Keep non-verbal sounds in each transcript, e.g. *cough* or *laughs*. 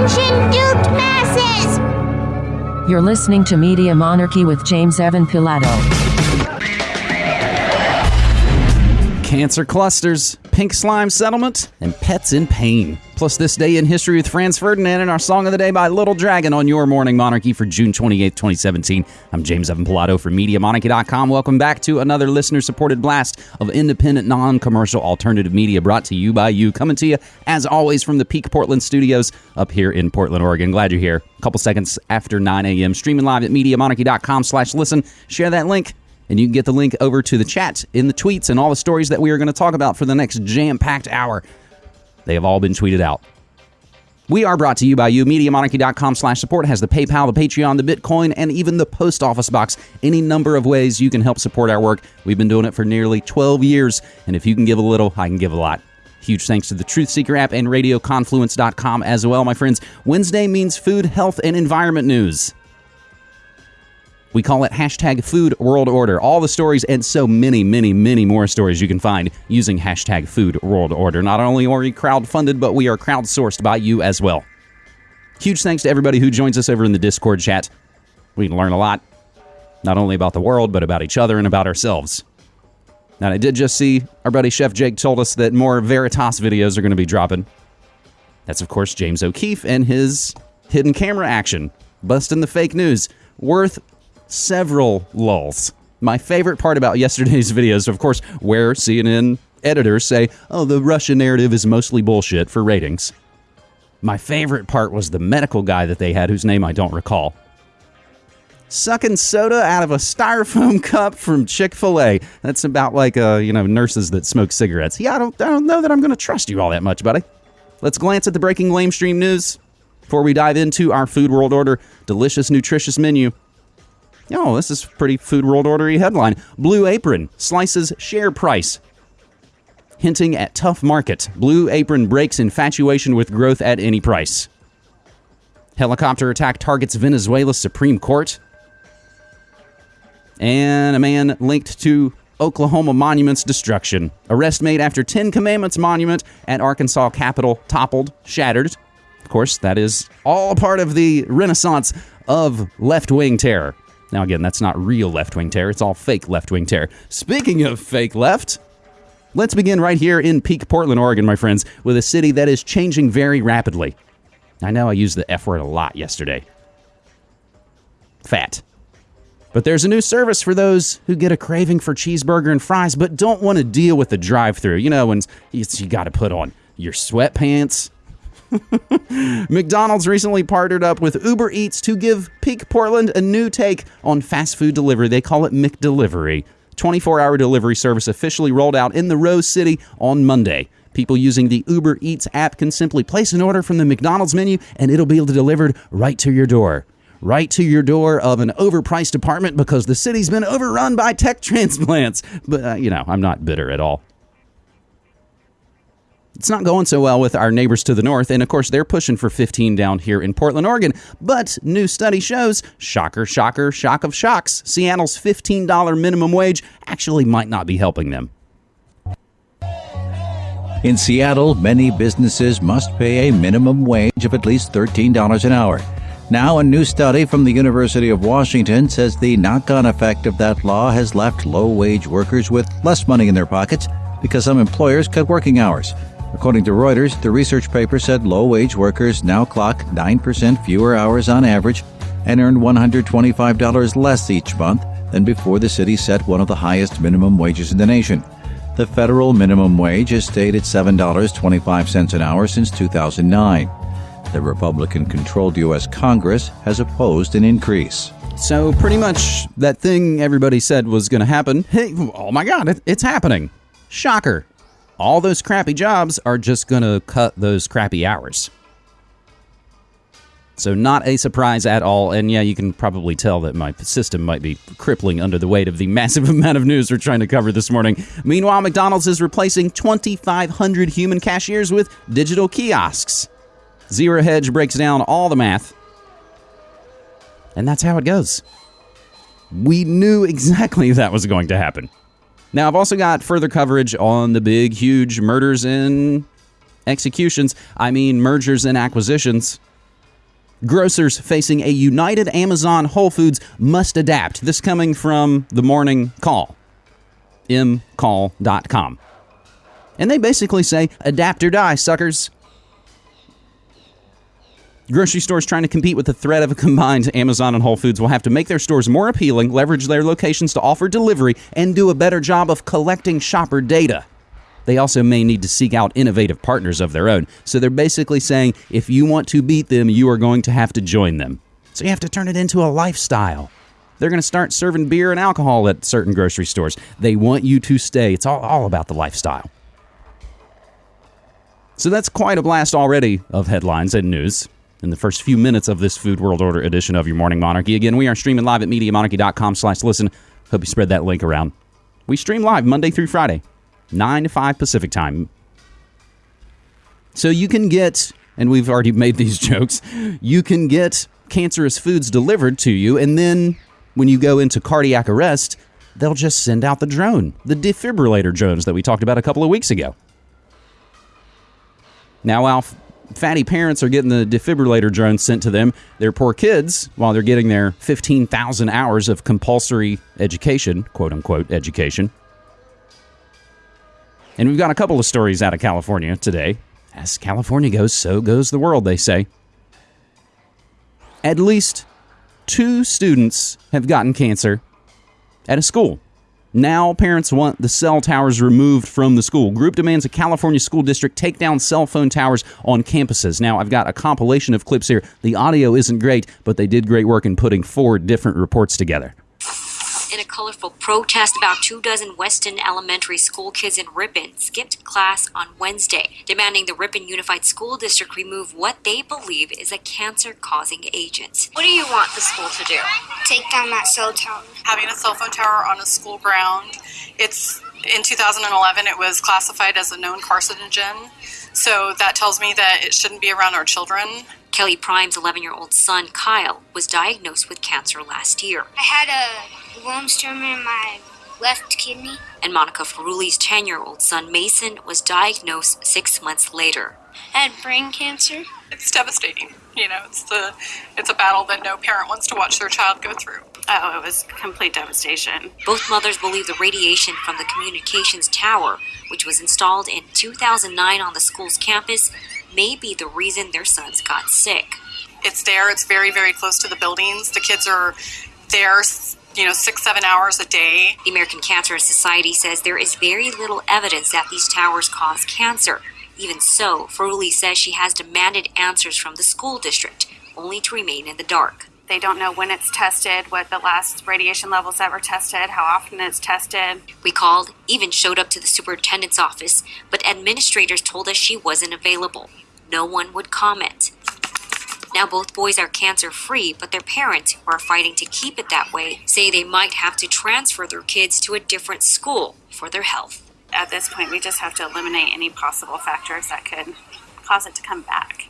Duped masses! You're listening to Media Monarchy with James Evan Pilato. Cancer clusters, pink slime settlement, and pets in pain. Plus, this day in history with Franz Ferdinand and our song of the day by Little Dragon on your Morning Monarchy for June 28th, 2017. I'm James Evan Pilato from MediaMonarchy.com. Welcome back to another listener supported blast of independent, non commercial alternative media brought to you by you. Coming to you, as always, from the Peak Portland studios up here in Portland, Oregon. Glad you're here. A couple seconds after 9 a.m. Streaming live at MediaMonarchy.com slash listen. Share that link and you can get the link over to the chat in the tweets and all the stories that we are going to talk about for the next jam packed hour. They have all been tweeted out. We are brought to you by you. MediaMonarchy.com slash support has the PayPal, the Patreon, the Bitcoin, and even the post office box. Any number of ways you can help support our work. We've been doing it for nearly 12 years, and if you can give a little, I can give a lot. Huge thanks to the Truth Seeker app and RadioConfluence.com as well, my friends. Wednesday means food, health, and environment news. We call it hashtag Food World Order. All the stories and so many, many, many more stories you can find using hashtag Food World Order. Not only are we crowdfunded, but we are crowdsourced by you as well. Huge thanks to everybody who joins us over in the Discord chat. We can learn a lot, not only about the world, but about each other and about ourselves. Now, I did just see our buddy Chef Jake told us that more Veritas videos are going to be dropping. That's, of course, James O'Keefe and his hidden camera action, busting the fake news, worth several lulls. My favorite part about yesterday's *laughs* videos, of course, where CNN editors say, oh, the Russia narrative is mostly bullshit for ratings. My favorite part was the medical guy that they had, whose name I don't recall. Sucking soda out of a styrofoam *laughs* cup from Chick Fil A. That's about like uh, you know nurses that smoke cigarettes. Yeah, I don't, I don't know that I'm going to trust you all that much, buddy. Let's glance at the breaking lamestream news before we dive into our Food World Order delicious, nutritious menu. Oh, this is pretty Food World Ordery headline. Blue Apron slices share price. Hinting at tough market. Blue Apron breaks infatuation with growth at any price. Helicopter attack targets Venezuela's Supreme Court. And a man linked to Oklahoma monument's destruction. Arrest made after Ten Commandments monument at Arkansas Capitol toppled, shattered. Of course, that is all part of the renaissance of left wing terror. Now, again, that's not real left wing terror, it's all fake left wing terror. Speaking of fake left, let's begin right here in Peak Portland, Oregon, my friends, with a city that is changing very rapidly. I know I used the F word a lot yesterday. Fat. But there's a new service for those who get a craving for cheeseburger and fries but don't want to deal with the drive through. You know, when you, you got to put on your sweatpants, *laughs* McDonald's recently partnered up with Uber Eats to give Peak Portland a new take on fast food delivery. They call it McDelivery. 24 hour delivery service officially rolled out in the Rose City on Monday. People using the Uber Eats app can simply place an order from the McDonald's menu and it'll be delivered right to your door. Right to your door of an overpriced apartment because the city's been overrun by tech *laughs* transplants. But, uh, you know, I'm not bitter at all it's not going so well with our neighbors to the north, and of course, they're pushing for 15 down here in Portland, Oregon. But new study shows, shocker, shocker, shock of shocks, Seattle's $15 minimum wage actually might not be helping them. In Seattle, many businesses must pay a minimum wage of at least $13 an hour. Now, a new study from the University of Washington says the knock on effect of that law has left low wage workers with less money in their pockets because some employers cut working hours. According to Reuters, the research paper said low wage workers now clock 9% fewer hours on average and earn $125 less each month than before the city set one of the highest minimum wages in the nation. The federal minimum wage has stayed at $7.25 an hour since 2009. The Republican controlled U.S. Congress has opposed an increase. So, pretty much that thing everybody said was going to happen. Hey, oh my God, it, it's happening. Shocker all those crappy jobs are just going to cut those crappy hours. So, not a surprise at all. And yeah, you can probably tell that my system might be crippling under the weight of the *laughs* massive amount of news we're trying to cover this morning. Meanwhile, McDonald's is replacing 2,500 human cashiers with digital kiosks. Zero Hedge breaks down all the math. And that's how it goes. We knew exactly *laughs* that was going to happen. Now, I've also got further coverage on the big, huge murders and executions. I mean, mergers and acquisitions Grocers facing a united Amazon Whole Foods must adapt. This coming from the morning call, mcall.com. And they basically say, adapt or die, suckers. Grocery stores trying to compete with the threat of a combined Amazon and Whole Foods will have to make their stores more appealing, leverage their locations to offer delivery, and do a better job of collecting shopper data. They also may need to seek out innovative partners of their own. So they're basically saying if you want to beat them, you are going to have to join them. So you have to turn it into a lifestyle. They're going to start serving beer and alcohol at certain grocery stores. They want you to stay. It's all, all about the lifestyle. So that's quite a blast already of headlines and news in the first few minutes of this Food World Order edition of your Morning Monarchy. Again, we are streaming live at MediaMonarchy.com slash listen. Hope you spread that link around. We stream live Monday through Friday, 9 to 5 Pacific time. So you can get, and we've already made these *laughs* jokes, you can get cancerous foods delivered to you, and then when you go into cardiac arrest, they'll just send out the drone, the defibrillator drones that we talked about a couple of weeks ago. Now, Alf, fatty parents are getting the defibrillator drone sent to them, their poor kids, while they're getting their 15,000 hours of compulsory education, quote unquote education. And we've got a couple of stories out of California today. As California goes, so goes the world, they say. At least two students have gotten cancer at a school. Now, parents want the cell towers removed from the school. Group demands a California school district take down cell phone towers on campuses. Now, I've got a compilation of clips here. The audio isn't great, but they did great work in putting four different reports together in a colorful protest, about two dozen Weston Elementary School kids in Ripon skipped class on Wednesday, demanding the Ripon Unified School District remove what they believe is a cancer causing agent. What do you want the school to do? Take down that cell tower. Having a cell phone tower on a school ground, it's in 2011 it was classified as a known carcinogen. So that tells me that it shouldn't be around our children. Kelly Prime's 11 year old son, Kyle, was diagnosed with cancer last year. I had a Wilms tumor in my left kidney. And Monica Ferruli's 10 year old son, Mason, was diagnosed six months later. I had brain cancer. It's devastating. You know, it's the it's a battle that no parent wants to watch their child go through. Oh, it was complete devastation. Both mothers believe the radiation from the communications tower, which was installed in 2009 on the school's campus, may be the reason their sons got sick. It's there, it's very, very close to the buildings. The kids are there, you know, six, seven hours a day. The American Cancer Society says there is very little evidence that these towers cause cancer. Even so, Feruli says she has demanded answers from the school district, only to remain in the dark. They don't know when it's tested, what the last radiation levels ever tested, how often it's tested. We called, even showed up to the superintendent's office, but administrators told us she wasn't available. No one would comment. Now both boys are cancer free, but their parents, who are fighting to keep it that way, say they might have to transfer their kids to a different school for their health. At this point, we just have to eliminate any possible factors that could cause it to come back.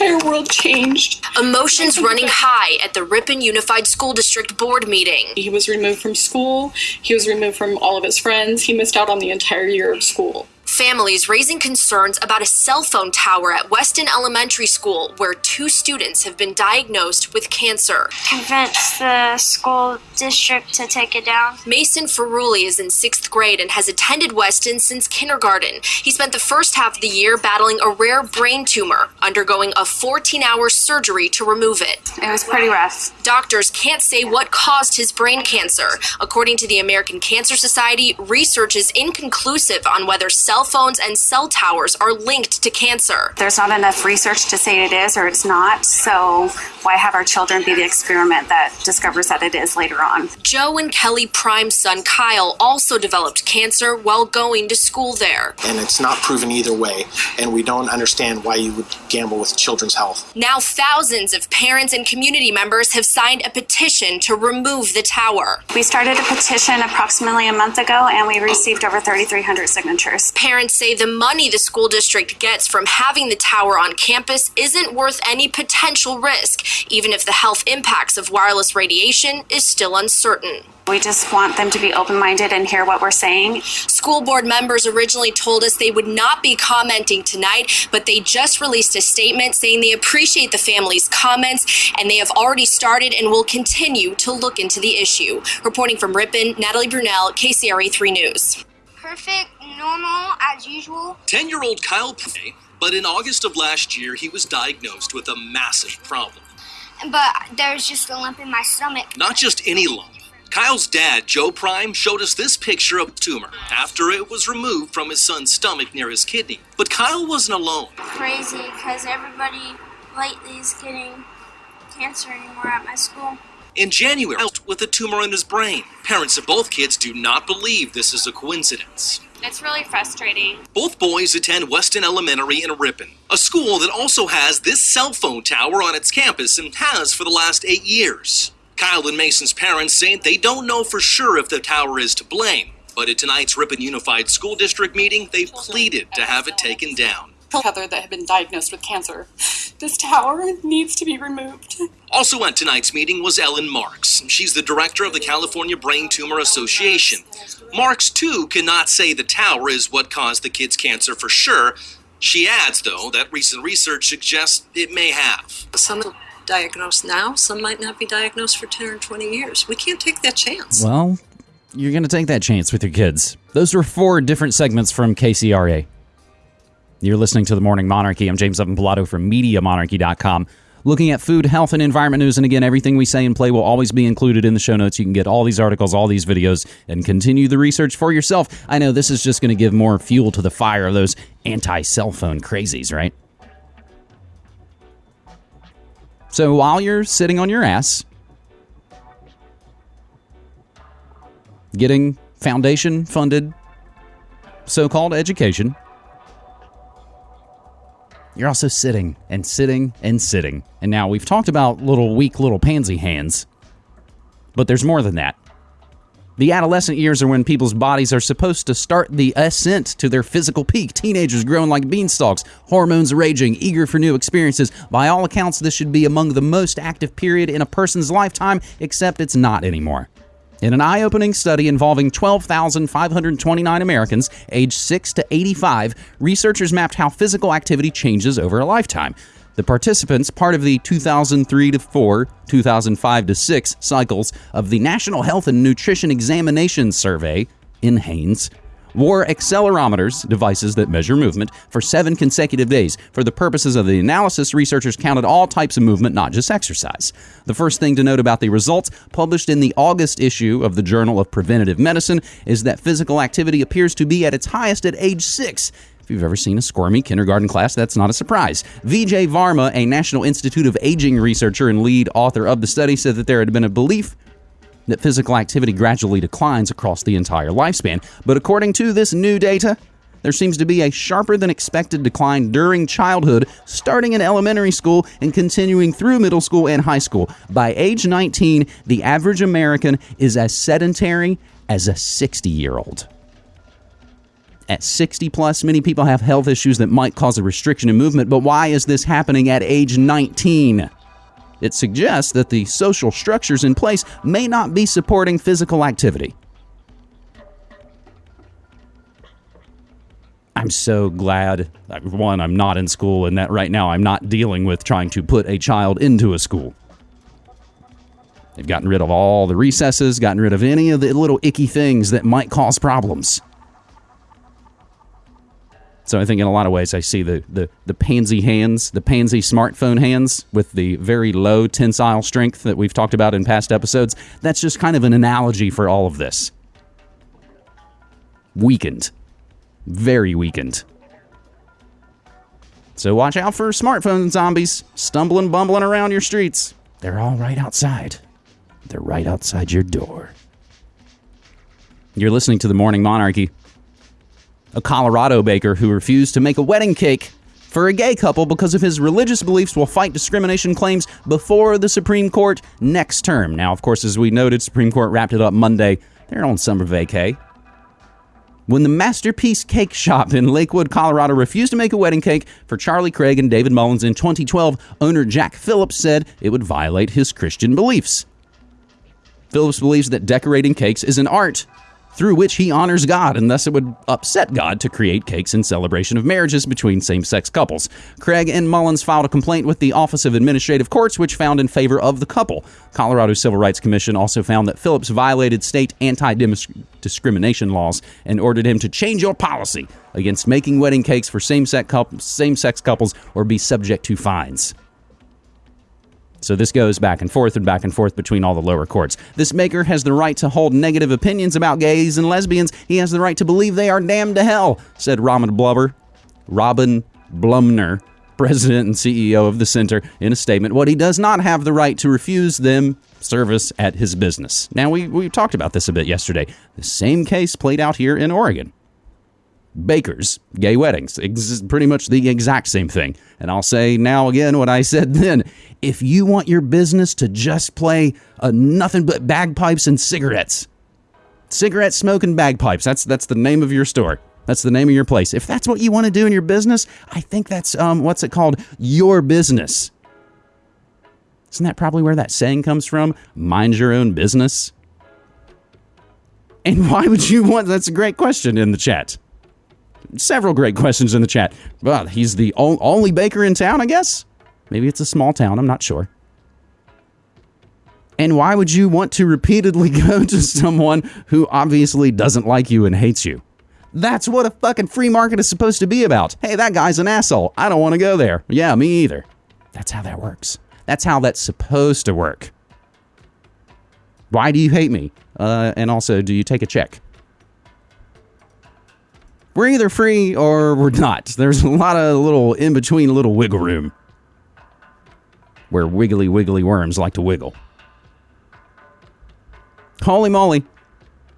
Our world changed. Emotions running high at the Ripon Unified School District Board meeting. He was removed from school. He was removed from all of his friends. He missed out on the entire year of school families raising concerns about a cell phone tower at Weston Elementary School where two students have been diagnosed with cancer. Convince the school district to take it down. Mason Ferruli is in sixth grade and has attended Weston since kindergarten. He spent the first half of the year battling a rare brain tumor, undergoing a 14 hour surgery to remove it. It was pretty rough. Doctors can't say what caused his brain cancer. According to the American Cancer Society, research is inconclusive on whether cell cell phones and cell towers are linked to cancer. There's not enough research to say it is or it's not, so why have our children be the experiment that discovers that it is later on? Joe and Kelly Prime's son Kyle also developed cancer while going to school there. And it's not proven either way, and we don't understand why you would gamble with children's health. Now, thousands of parents and community members have signed a petition to remove the tower. We started a petition approximately a month ago, and we received over 3,300 signatures. Parents parents say the money the school district gets from having the tower on campus isn't worth any potential risk, even if the health impacts of wireless radiation is still uncertain. We just want them to be open minded and hear what we're saying. School board members originally told us they would not be commenting tonight, but they just released a statement saying they appreciate the family's comments and they have already started and will continue to look into the issue. Reporting from Ripon, Natalie Brunell, KCRA 3 News. Perfect, normal, as usual. 10 year old Kyle Pay, but in August of last year, he was diagnosed with a massive problem. But there's just a lump in my stomach. Not just any lump. Kyle's dad, Joe Prime, showed us this picture of the tumor after it was removed from his son's stomach near his kidney. But Kyle wasn't alone. Crazy, because everybody lately is getting cancer anymore at my school. In January, with a tumor in his brain. Parents of both kids do not believe this is a coincidence. It's really frustrating. Both boys attend Weston Elementary in Ripon, a school that also has this cell phone tower on its campus and has for the last eight years. Kyle and Mason's parents say they don't know for sure if the tower is to blame, but at tonight's Ripon Unified School District meeting, they pleaded to have it taken down. Heather that had been diagnosed with cancer. This tower needs to be removed. Also at tonight's meeting was Ellen Marks. She's the director of the California Brain Tumor Association. Marks, too, cannot say the tower is what caused the kid's cancer for sure. She adds, though, that recent research suggests it may have. Some diagnosed now, some might not be diagnosed for 10 or 20 years. We can't take that chance. Well, you're going to take that chance with your kids. Those were four different segments from KCRA. You're listening to The Morning Monarchy. I'm James Evan Pilato from MediaMonarchy.com. Looking at food, health, and environment news. And again, everything we say and play will always be included in the show notes. You can get all these articles, all these videos, and continue the research for yourself. I know this is just going to give more fuel to the fire of those anti cell phone crazies, right? So while you're sitting on your ass, getting foundation funded so called education, you're also sitting and sitting and sitting. And now we've talked about little weak little pansy hands, but there's more than that. The adolescent years are when people's bodies are supposed to start the ascent to their physical peak. Teenagers growing like beanstalks, hormones raging, eager for new experiences. By all accounts, this should be among the most active period in a person's lifetime, except it's not anymore. In an eye opening study involving 12,529 Americans aged 6 to 85, researchers mapped how physical activity changes over a lifetime. The participants, part of the 2003 to 4, 2005 to 6 cycles of the National Health and Nutrition Examination Survey NHANES, wore accelerometers, devices that measure movement, for seven consecutive days. For the purposes of the analysis, researchers counted all types of movement, not just exercise. The first thing to note about the results, published in the August issue of the Journal of Preventive Medicine, is that physical activity appears to be at its highest at age six. If you've ever seen a squirmy kindergarten class, that's not a surprise. Vijay Varma, a National Institute of Aging researcher and lead author of the study, said that there had been a belief that physical activity gradually declines across the entire lifespan. But according to this new data, there seems to be a sharper than expected decline during childhood, starting in elementary school and continuing through middle school and high school. By age 19, the average American is as sedentary as a 60 year old. At 60 plus, many people have health issues that might cause a restriction in movement, but why is this happening at age 19? It suggests that the social structures in place may not be supporting physical activity. I'm so glad uh, one, I'm not in school, and that right now I'm not dealing with trying to put a child into a school. They've gotten rid of all the recesses, gotten rid of any of the little icky things that might cause problems. So I think in a lot of ways I see the, the, the pansy hands, the pansy smartphone hands with the very low tensile strength that we've talked about in past episodes. That's just kind of an analogy for all of this. Weakened. Very weakened. So watch out for smartphone zombies stumbling, bumbling around your streets. They're all right outside. They're right outside your door. You're listening to the Morning Monarchy a Colorado baker who refused to make a wedding cake for a gay couple because of his religious beliefs will fight discrimination claims before the Supreme Court next term. Now, of course, as we noted, Supreme Court wrapped it up Monday. They're on summer vacay. when the Masterpiece Cake Shop in Lakewood, Colorado refused to make a wedding cake for Charlie Craig and David Mullins in 2012, owner Jack Phillips said it would violate his Christian beliefs. Phillips believes that decorating cakes is an art through which he honors God, and thus it would upset God to create cakes in celebration of marriages between same sex couples. Craig and Mullins filed a complaint with the Office of Administrative Courts, which found in favor of the couple. Colorado Civil Rights Commission also found that Phillips violated state anti discrimination laws and ordered him to change your policy against making wedding cakes for same sex couples or be subject to fines. So this goes back and forth and back and forth between all the lower courts. This maker has the right to hold negative opinions about gays and lesbians. He has the right to believe they are damned to hell, said Robin Blubber. Robin Blumner, president and CEO of the center, in a statement. What he does not have the right to refuse them service at his business. Now, we, we talked about this a bit yesterday. The same case played out here in Oregon bakers, gay weddings. Ex- pretty much the exact same thing. And I'll say now again what I said *laughs* then. If you want your business to just play uh, nothing but bagpipes and cigarettes, cigarette smoking bagpipes, that's, that's the name of your store. That's the name of your place. If that's what you want to do in your business, I think that's, um, what's it called? Your business. Isn't that probably where that saying comes from? Mind your own business. And why would you want? That's a great question in the chat several great *laughs* questions in the chat. Well, he's the only baker in town, I guess. Maybe it's a small town. I'm not sure. And why would you want to repeatedly *laughs* go to someone who obviously doesn't like you and hates you? That's what a fucking free market is supposed to be about. Hey, that guy's an asshole. I don't want to go there. Yeah, me either. That's how that works. That's how that's supposed to work. Why do you hate me? Uh, and also, do you take a check? We're either free or we're not. There's a lot of little in between, little wiggle room where wiggly wiggly worms like to wiggle. Holy moly.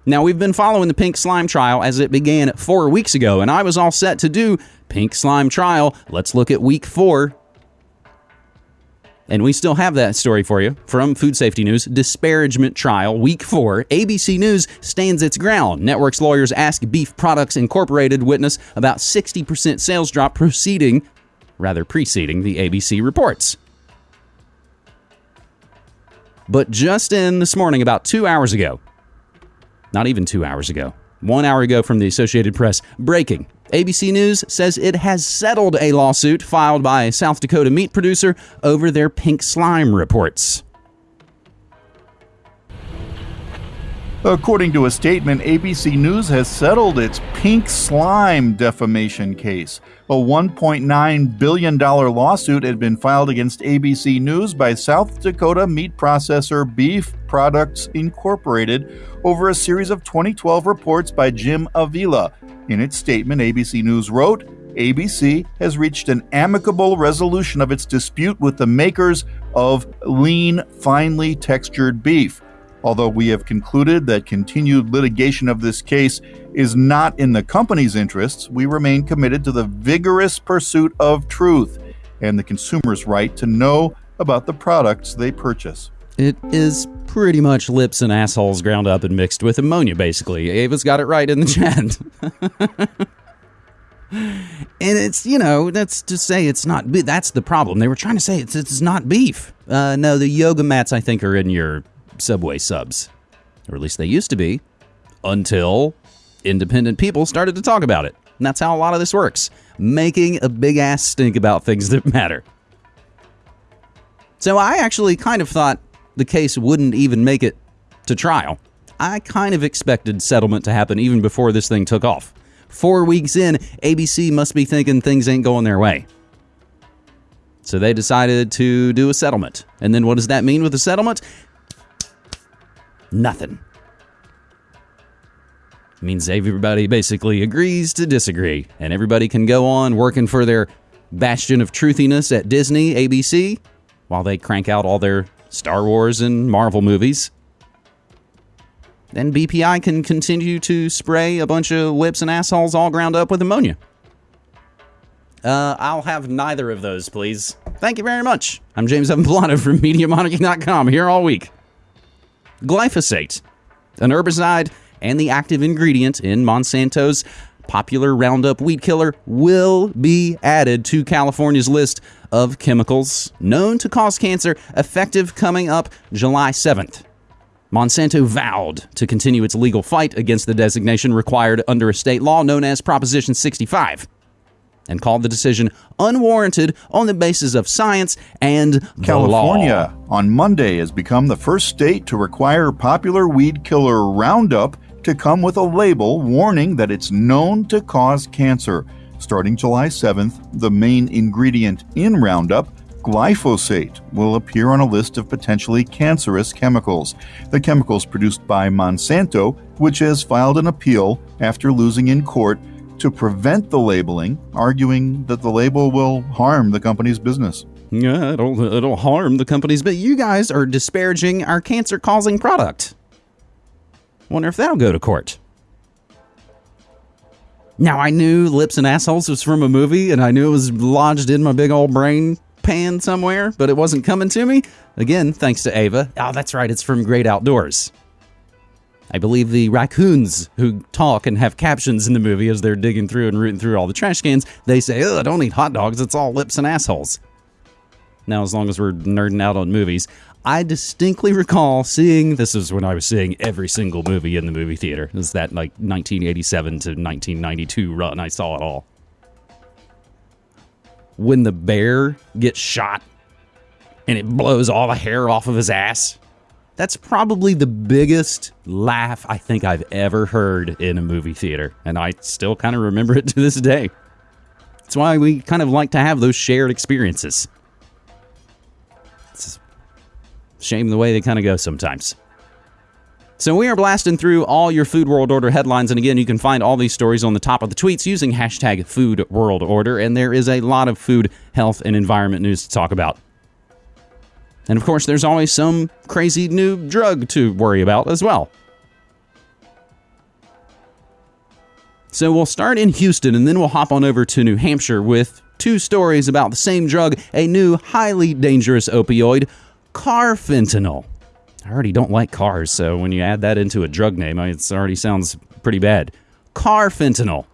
Now, we've been following the pink slime trial as it began four weeks ago, and I was all set to do pink slime trial. Let's look at week four and we still have that story for you from Food Safety News. Disparagement trial, week four. ABC News stands its ground. Network's lawyers ask Beef Products Incorporated witness about 60% sales drop proceeding, rather preceding the ABC reports. But just in this morning, about two hours ago, not even two hours ago, one hour ago from the Associated Press, breaking ABC News says it has settled a lawsuit filed by a South Dakota meat producer over their pink slime reports. According to a statement, ABC News has settled its pink slime defamation case. A $1.9 billion lawsuit had been filed against ABC News by South Dakota meat processor Beef Products Incorporated over a series of 2012 reports by Jim Avila. In its statement, ABC News wrote, ABC has reached an amicable resolution of its dispute with the makers of lean, finely textured beef. Although we have concluded that continued litigation of this case is not in the company's interests, we remain committed to the vigorous pursuit of truth and the consumer's right to know about the products they purchase. It is pretty much lips and assholes ground up and mixed with ammonia, basically. Ava's got it right in the *laughs* chat. and it's, you know, that's to say it's not. That's the problem. They were trying to say it's, it's not beef. Uh, no, the yoga mats, I think, are in your Subway subs. Or at least they used to be. Until independent people started to talk about it. And that's how a lot of this works. Making a big ass stink about things *laughs* that matter. So I actually kind of thought the case wouldn't even make it to trial. I kind of expected settlement to happen even before this thing took off. Four weeks in, ABC must be thinking things ain't going their way. So they decided to do a settlement. And then what does that mean with a settlement? Nothing. It means everybody basically agrees to disagree, and everybody can go on working for their bastion of truthiness at Disney, ABC, while they crank out all their Star Wars and Marvel movies. Then BPI can continue to spray a bunch of whips and assholes all ground up with ammonia. Uh, I'll have neither of those, please. Thank you very much. I'm James Evan Pilato from *laughs* MediaMonarchy.com here all week. Glyphosate, an herbicide and the active ingredient in Monsanto's popular Roundup weed killer will be added to California's list of chemicals known to cause cancer, effective coming up July 7th. Monsanto vowed to continue its legal fight against the designation required under a state law known as Proposition 65 and called the decision unwarranted on the basis of science and California on Monday has become the first state to require popular weed killer Roundup to come with a label warning that it's known to cause cancer. Starting July 7th, the main ingredient in Roundup, glyphosate, will appear on a list of potentially cancerous chemicals. The chemicals produced by Monsanto, which has filed an appeal after losing in court to prevent the labeling, arguing that the label will harm the company's business. Yeah, it'll, it'll harm the companies, but you guys are disparaging our cancer causing product. Wonder if that'll go to court. Now, I knew Lips and Assholes was from a movie, and I knew it was lodged in my big old brain pan somewhere, but it wasn't coming to me. Again, thanks to Ava. Oh, that's right, it's from Great Outdoors. I believe the raccoons who talk and have captions in the movie as they're digging through and rooting through all the trash cans, they say, Ugh, don't eat hot dogs, it's all lips and assholes. Now, as long as we're nerding out on movies, I distinctly recall seeing this is when I was seeing every single movie in the movie theater. It was that like 1987 to 1992 run. I saw it all. When the bear gets shot and it blows all the hair off of his ass, that's probably the biggest laugh I think I've ever heard in a movie theater. And I still kind of remember it to this day. That's why we kind of like to have those shared experiences. It's shame the way they kind of go sometimes. So we are blasting through all your Food World Order headlines, and again, you can find all these stories on the top of the tweets using hashtag Food World Order, and there is a lot of food, health, and environment news to talk about. And of course, there's always some crazy new drug to worry about as well. So we'll start in Houston and then we'll hop on over to New Hampshire with two stories about the same drug, a new highly dangerous opioid, carfentanil. I already don't like cars, so when you add that into a drug name, it already sounds pretty bad. Carfentanil.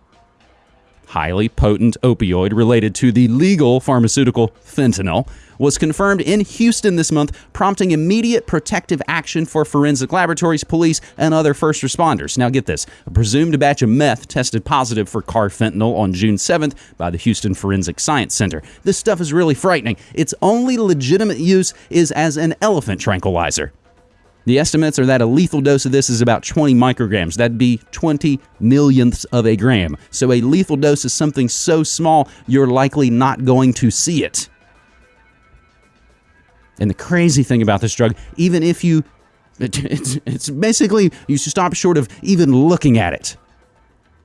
Highly potent opioid related to the legal pharmaceutical fentanyl was confirmed in Houston this month, prompting immediate protective action for forensic laboratories, police, and other first responders. Now, get this a presumed batch of meth tested positive for carfentanil on June 7th by the Houston Forensic Science Center. This stuff is really frightening. Its only legitimate use is as an elephant tranquilizer. The estimates are that a lethal dose of this is about 20 micrograms. That'd be 20 millionths of a gram. So a lethal dose is something so small, you're likely not going to see it. And the crazy thing about this drug, even if you, *laughs* it's, it's basically, you stop short of even looking at it.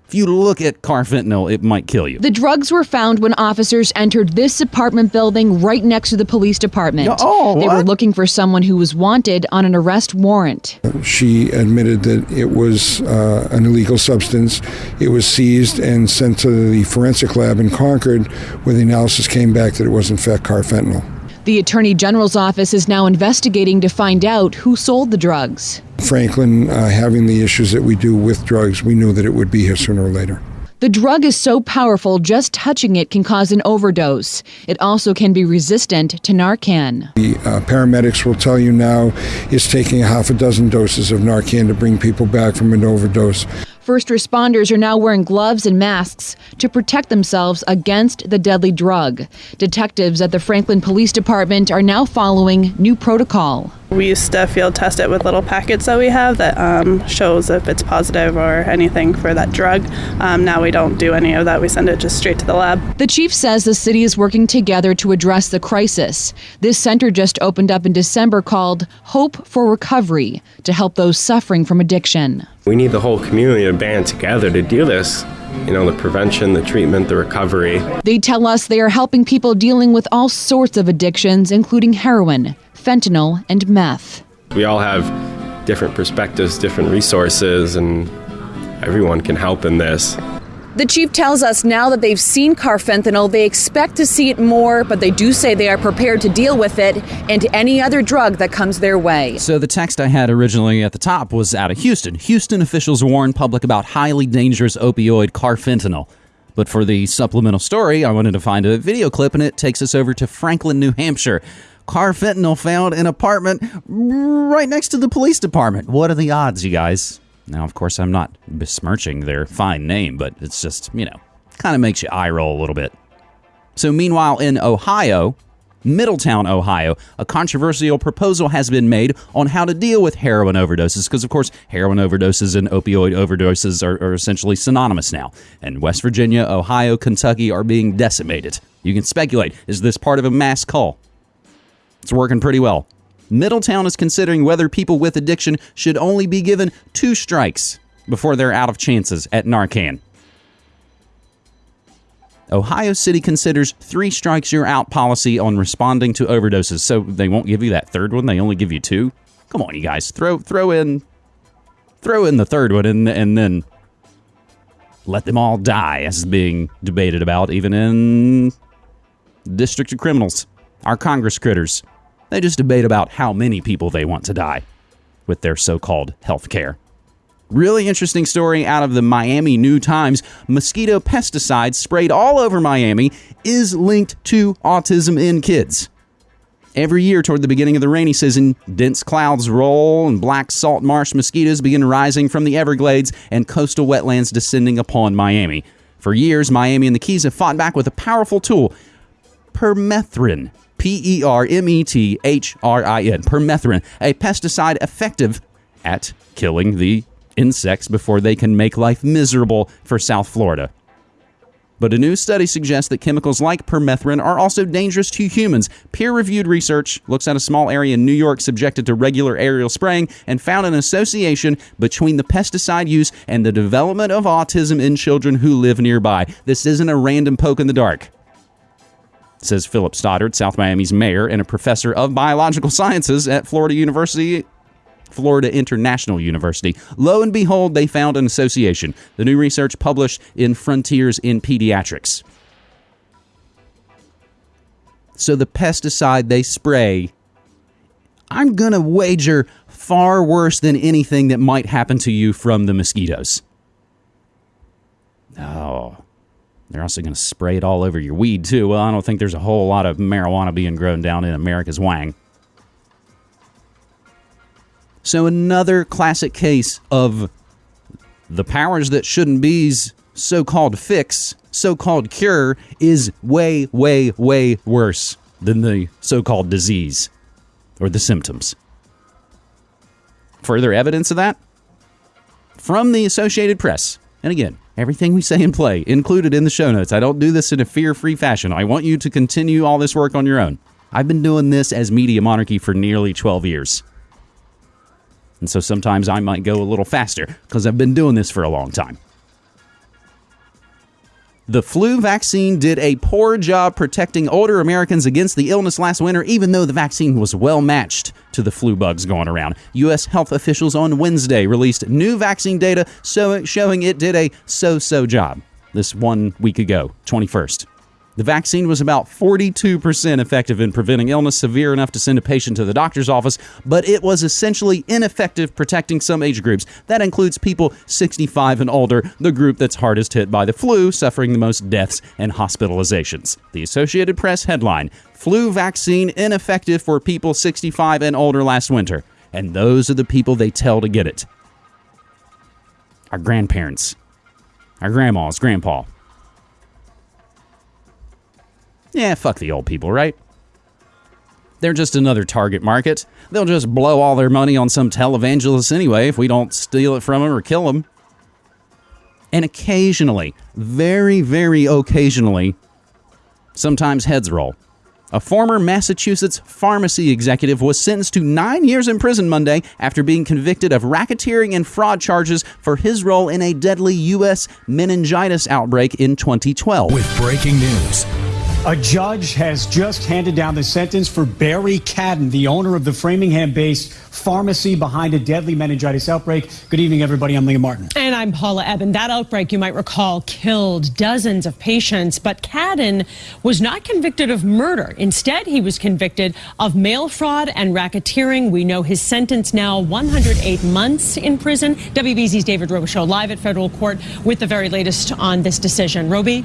If you look at carfentanil, it might kill you. The drugs were found when officers entered this apartment building right next to the police department. Oh, they were looking for someone who was wanted on an arrest warrant. She admitted that it was uh, an illegal substance. It was seized and sent to the forensic lab in Concord, where the analysis came back that it was in fact carfentanil. The Attorney General's office is now investigating to find out who sold the drugs. Franklin, uh, having the issues that we do with drugs, we knew that it would be here sooner or later. The drug is so powerful, just touching it can cause an overdose. It also can be resistant to Narcan. The uh, paramedics will tell you now it's taking half a dozen doses of Narcan to bring people back from an overdose. First responders are now wearing gloves and masks to protect themselves against the deadly drug. Detectives at the Franklin Police Department are now following new protocol. We used to field test it with little packets that we have that um, shows if it's positive or anything for that drug. Um, now we don't do any of that. We send it just straight to the lab. The chief says the city is working together to address the crisis. This center just opened up in December called Hope for Recovery to help those suffering from addiction. We need the whole community to band together to do this. You know, the prevention, the treatment, the recovery. They tell us they are helping people dealing with all sorts of addictions, including heroin, fentanyl, and meth. We all have different perspectives, different resources, and everyone can help in this. The chief tells us now that they've seen carfentanil, they expect to see it more, but they do say they are prepared to deal with it and any other drug that comes their way. So the text I had originally at the top was out of Houston. Houston officials warn public about highly dangerous opioid carfentanil. But for the supplemental story, I wanted to find a video clip, and it takes us over to Franklin, New Hampshire. Carfentanil found in apartment right next to the police department. What are the odds, you guys? Now, of course, I'm not besmirching their fine name, but it's just, you know, kind of makes you eye roll a little bit. So, meanwhile, in Ohio, Middletown, Ohio, a controversial proposal has been made on how to deal with heroin overdoses because, of course, heroin overdoses and opioid overdoses are, are, essentially synonymous now. And West Virginia, Ohio, Kentucky are being decimated. You can speculate is this part of a mass call? It's working pretty well. Middletown is considering whether people with addiction should only be given two strikes before they're out of chances at Narcan. Ohio City considers three strikes you're out policy on responding to overdoses, so they won't give you that third one. They only give you two. Come on, you guys, throw throw in throw in the third one and and then let them all die, as is being debated about even in District of Criminals. Our Congress critters. They just debate about how many people they want to die with their so-called health care. Really interesting story out of the Miami New Times. Mosquito pesticide sprayed all over Miami is linked to autism in kids. Every year toward the beginning of the rainy season, dense clouds roll and black salt marsh mosquitoes begin rising from the Everglades and coastal wetlands descending upon Miami. For years, Miami and the Keys have fought back with a powerful tool, permethrin. P E R M E T H R I N. Permethrin, a pesticide effective at killing the insects before they can make life miserable for South Florida. But a new study suggests that chemicals like permethrin are also dangerous to humans. Peer reviewed research looks at a small area in New York subjected to regular aerial spraying and found an association between the pesticide use and the development of autism in children who live nearby. This isn't a random poke in the dark. Says Philip Stoddard, South Miami's mayor and a professor of biological sciences at Florida University Florida International University. Lo and behold, they found an association. The new research published in Frontiers in Pediatrics. So the pesticide they spray, I'm going to wager far worse than anything that might happen to you from the mosquitoes. Oh, they're also going to spray it all over your weed, too. Well, I don't think there's a whole lot of marijuana being grown down in America's wang. So, another classic case of the powers that shouldn't be's so called fix, so called cure is way, way, way worse than the so called disease or the symptoms. Further evidence of that? From the Associated Press. And again, everything we say and play included in the show notes. I don't do this in a fear free fashion. I want you to continue all this work on your own. I've been doing this as Media Monarchy for nearly 12 years. And so sometimes I might go a little faster because I've been doing this for a long time. The flu vaccine did a poor job protecting older Americans against the illness last winter, even though the vaccine was well matched to the flu bugs going around. U.S. health officials on Wednesday released new vaccine data showing it did a so so job this one week ago, 21st. The vaccine was about 42% effective in preventing illness severe enough to send a patient to the doctor's office, but it was essentially ineffective protecting some age groups. That includes people 65 and older, the group that's hardest hit by the flu, suffering the most deaths and hospitalizations. The Associated Press headline Flu vaccine ineffective for people 65 and older last winter. And those are the people they tell to get it. Our grandparents, our grandmas, grandpa, yeah, fuck the old people, right? They're just another target market. They'll just blow all their money on some televangelist anyway if we don't steal it from them or kill them. And occasionally, very, very occasionally, sometimes heads roll. A former Massachusetts pharmacy executive was sentenced to nine years in prison Monday after being convicted of racketeering and fraud charges for his role in a deadly U.S. meningitis outbreak in 2012. With breaking news A judge has just handed down the sentence for Barry Cadden, the owner of the Framingham based pharmacy behind a deadly meningitis outbreak. Good evening, everybody. I'm Liam Martin. And I'm Paula Ebben. That outbreak, you might recall, killed dozens of patients, but Cadden was not convicted of murder. Instead, he was convicted of mail fraud and racketeering. We know his sentence now 108 months in prison. WBZ's David Robichaux live at federal court with the very latest on this decision. Roby?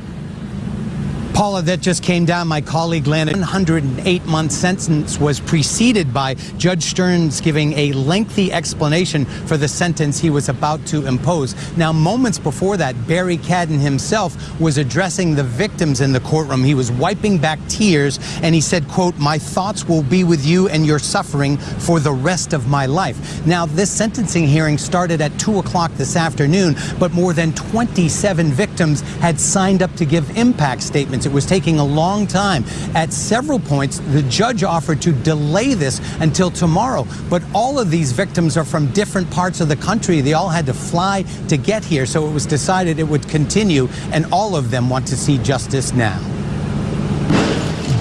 Paula, that just came down. My colleague landed 108 month sentence was preceded by Judge Stearns giving a lengthy explanation for the sentence he was about to impose. Now, moments before that, Barry Cadden himself was addressing the victims in the courtroom. He was wiping back tears and he said, quote, my thoughts will be with you and your suffering for the rest of my life. Now, this sentencing hearing started at 2 o'clock this afternoon, but more than 27 victims had signed up to give impact statements. It was taking a long time. At several points, the judge offered to delay this until tomorrow. But all of these victims are from different parts of the country. They all had to fly to get here. So it was decided it would continue, and all of them want to see justice now.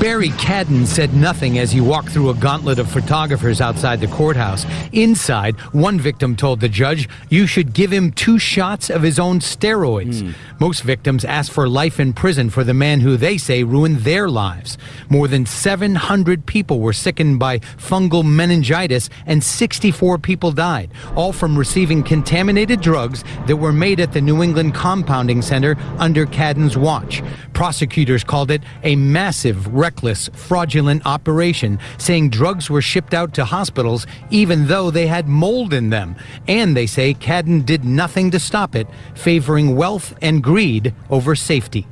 Barry Cadden said nothing as he walked through a gauntlet of photographers outside the courthouse. Inside, one victim told the judge, You should give him two shots of his own steroids. Mm. Most victims asked for life in prison for the man who they say ruined their lives. More than 700 people were sickened by fungal meningitis, and 64 people died, all from receiving contaminated drugs that were made at the New England Compounding Center under Cadden's watch. Prosecutors called it a massive record reckless, fraudulent operation, saying drugs were shipped out to hospitals even though they had mold in them. And they say Cadden did nothing to stop it, favoring wealth and greed over safety.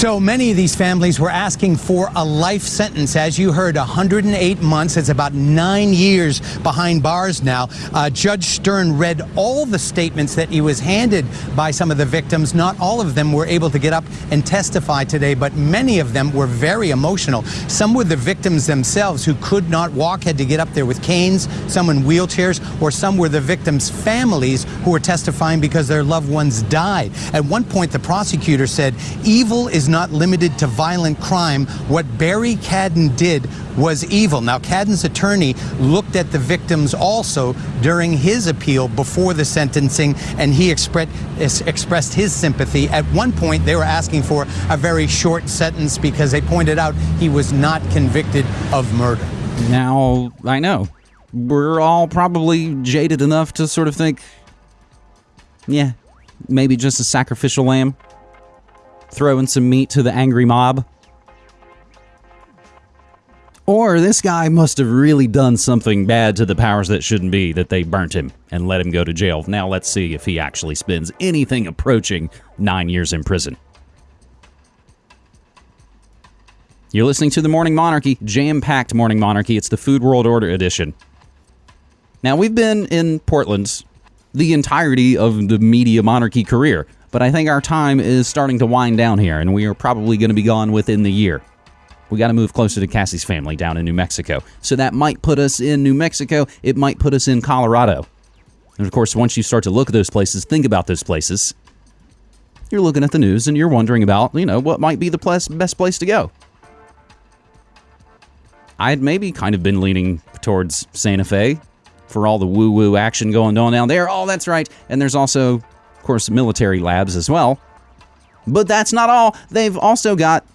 So many of these families were asking for a life sentence. As you heard, 108 months. It's about nine years behind bars now. Uh, Judge Stern read all the statements that he was handed by some of the victims. Not all of them were able to get up and testify today, but many of them were very emotional. Some were the victims themselves who could not walk, had to get up there with canes, some in wheelchairs, or some were the victims' families who were testifying because their loved ones died. At one point, the prosecutor said, Evil is not limited to violent crime. What Barry Cadden did was evil. Now, Cadden's attorney looked at the victims also during his appeal before the sentencing, and he expre- expressed his sympathy. At one point, they were asking for a very short sentence because they pointed out he was not convicted of murder. Now, I know. We're all probably jaded enough to sort of think, yeah, maybe just a sacrificial lamb throwing some meat to the angry mob. Or this guy must have really done something bad to the powers that shouldn't be that they burnt him and let him go to jail. Now let's see if he actually spends anything approaching nine years in prison. You're listening to the Morning Monarchy, jam packed Morning Monarchy. It's the Food World Order edition. Now, we've been in Portland the entirety of the media monarchy career. But I think our time is starting to wind down here, and we are probably going to be gone within the year. We got to move closer to Cassie's family down in New Mexico. So that might put us in New Mexico. It might put us in Colorado. And of course, once you start to look at those places, think about those places, you're looking at the news and you're wondering about, you know, what might be the best place to go. I had maybe kind of been leaning towards Santa Fe for all the woo woo action going on down there. Oh, that's right. And there's also of course, military labs as well. But that's not all. They've also got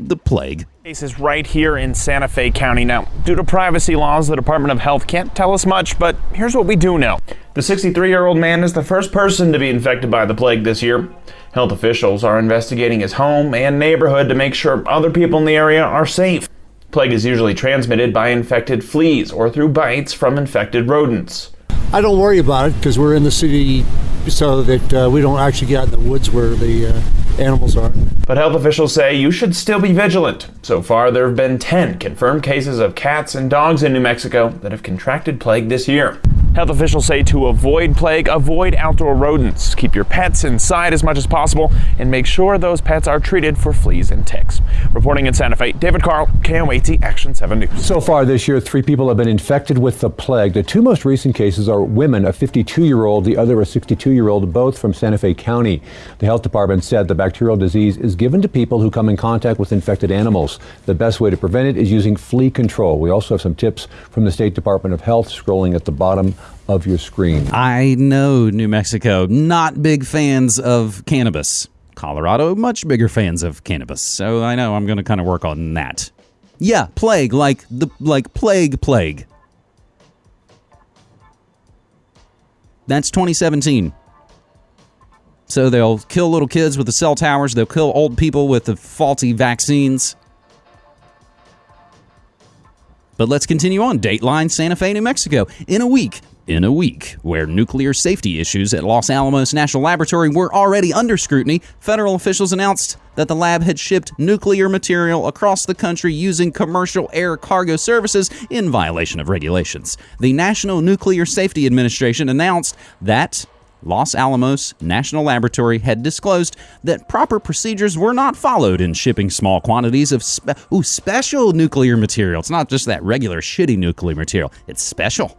the plague. Case is right here in Santa Fe County. Now, due to privacy laws, the Department of Health can't tell us much, but here's what we do know. The 63 year old man is the first person to be infected by the plague this year. Health officials are investigating his home and neighborhood to make sure other people in the area are safe. Plague is usually transmitted by infected fleas or through bites from infected rodents. I don't worry about it because we're in the city so that uh, we don't actually get out in the woods where the uh, animals are. But health officials say you should still be vigilant. So far, there have been 10 confirmed cases of cats and dogs in New Mexico that have contracted plague this year. Health officials say to avoid plague, avoid outdoor rodents, keep your pets inside as much as possible, and make sure those pets are treated for fleas and ticks. Reporting in Santa Fe, David Carl, KOAT Action 7 News. So far this year, three people have been infected with the plague. The two most recent cases are women, a 52 year old, the other a 62 year old, both from Santa Fe County. The health department said the bacterial disease is given to people who come in contact with infected animals. The best way to prevent it is using flea control. We also have some tips from the State Department of Health scrolling at the bottom of your screen. I know New Mexico, not big fans of cannabis. Colorado, much bigger fans of cannabis. So I know I'm going to kind of work on that. Yeah, plague, like the like plague, plague. That's 2017. So they'll kill little kids with the cell towers. They'll kill old people with the faulty vaccines. But let's continue on. Dateline Santa Fe, New Mexico. In a week, in a week, where nuclear safety issues at Los Alamos National Laboratory were already under scrutiny, federal officials announced that the lab had shipped nuclear material across the country using commercial air cargo services in violation of regulations. The National Nuclear Safety Administration announced that Los Alamos National Laboratory had disclosed that proper procedures were not followed in shipping small quantities of spe- ooh, special nuclear material. It's not just that regular shitty nuclear material, it's special.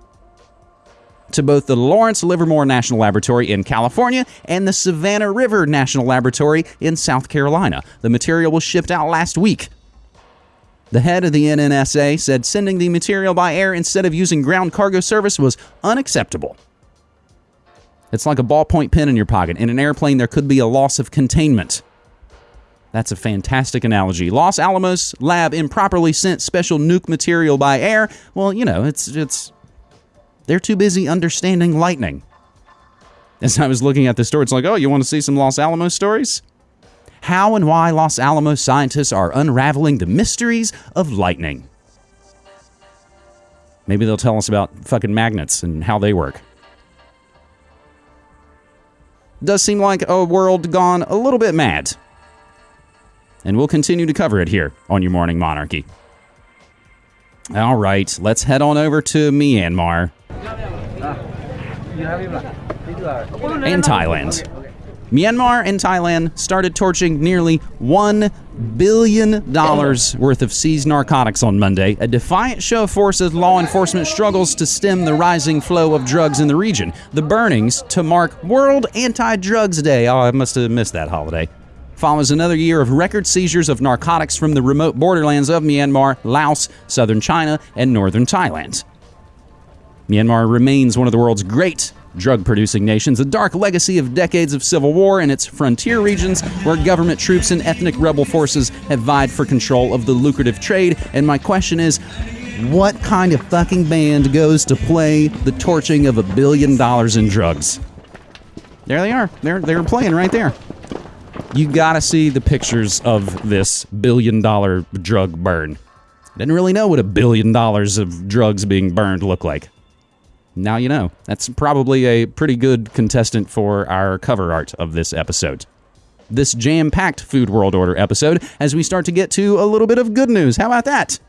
To both the Lawrence Livermore National Laboratory in California and the Savannah River National Laboratory in South Carolina. The material was shipped out last week. The head of the NNSA said sending the material by air instead of using ground cargo service was unacceptable. It's like a ballpoint pen in your pocket. In an airplane, there could be a loss of containment. That's a fantastic analogy. Los Alamos lab improperly sent special nuke material by air. Well, you know, it's it's they're too busy understanding lightning. As I was looking at the story, it's like, oh, you want to see some Los Alamos stories? How and why Los Alamos scientists are unraveling the mysteries of lightning. Maybe they'll tell us about fucking magnets and how they work. Does seem like a world gone a little bit mad. And we'll continue to cover it here on your Morning Monarchy. All right, let's head on over to Myanmar and Thailand. Myanmar and Thailand started torching nearly $1 billion worth of seized narcotics on Monday, a defiant show of force as law enforcement struggles to stem the rising flow of drugs in the region. The burnings to mark World Anti Drugs Day. Oh, I must have missed that holiday. Follows another year of record seizures of narcotics from the remote borderlands of Myanmar, Laos, southern China, and northern Thailand. Myanmar remains one of the world's great drug producing nations, a dark legacy of decades of civil war in its frontier regions where government troops and ethnic rebel forces have vied for control of the lucrative trade. And my question is what kind of fucking band goes to play the torching of a billion dollars in drugs? There they are. They're, they're playing right there. You gotta see the pictures of this billion dollar drug burn. Didn't really know what a billion dollars of drugs being burned look like. Now you know. That's probably a pretty good contestant for our cover art of this episode. This jam packed Food World Order episode as we start to get to a little bit of good news. How about that?